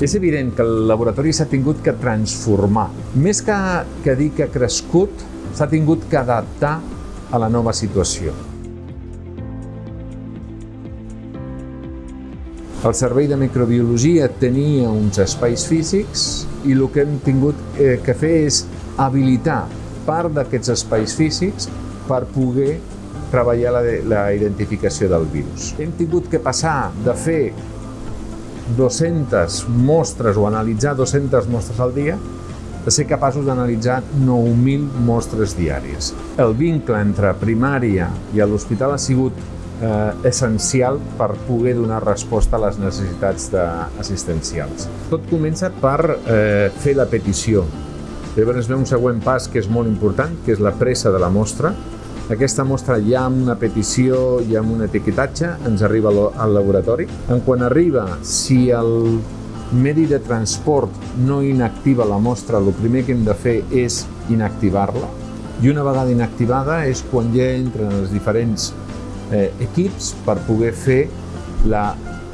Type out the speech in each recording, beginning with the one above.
És evident que el laboratori s'ha tingut que transformar. Més que, que dir que ha crescut, s'ha tingut que adaptar a la nova situació. El Servei de Microbiologia tenia uns espais físics i el que hem tingut eh, que fer és habilitar part d'aquests espais físics per poder treballar la, la identificació del virus. Hem tingut que passar de fer 200 mostres o analitzar 200 mostres al dia de ser capaços d'analitzar 9.000 mostres diàries. El vincle entre primària i l'hospital ha sigut eh, essencial per poder donar resposta a les necessitats assistencials. Tot comença per eh, fer la petició. Llavors ve un següent pas que és molt important, que és la pressa de la mostra. Aquesta mostra ja amb una petició i amb un etiquetatge ens arriba al laboratori. En quan arriba, si el medi de transport no inactiva la mostra, el primer que hem de fer és inactivar-la. I una vegada inactivada és quan ja entren els diferents eh, equips per poder fer la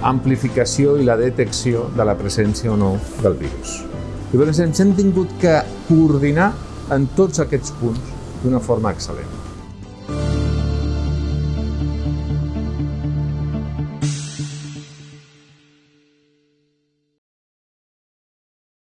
amplificació i la detecció de la presència o no del virus. Llavors ens hem tingut que coordinar en tots aquests punts d'una forma excel·lent.